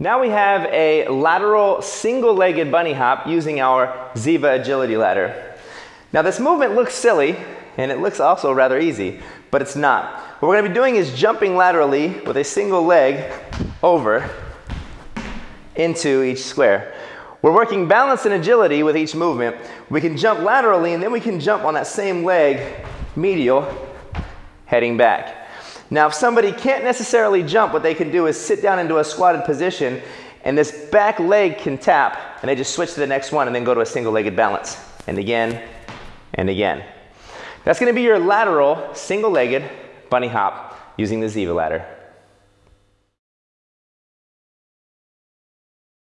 Now we have a lateral single-legged bunny hop using our Ziva agility ladder. Now this movement looks silly and it looks also rather easy, but it's not. What we're gonna be doing is jumping laterally with a single leg over into each square. We're working balance and agility with each movement. We can jump laterally and then we can jump on that same leg, medial, heading back. Now if somebody can't necessarily jump, what they can do is sit down into a squatted position and this back leg can tap and they just switch to the next one and then go to a single-legged balance. And again, and again. That's gonna be your lateral single-legged bunny hop using the Ziva ladder.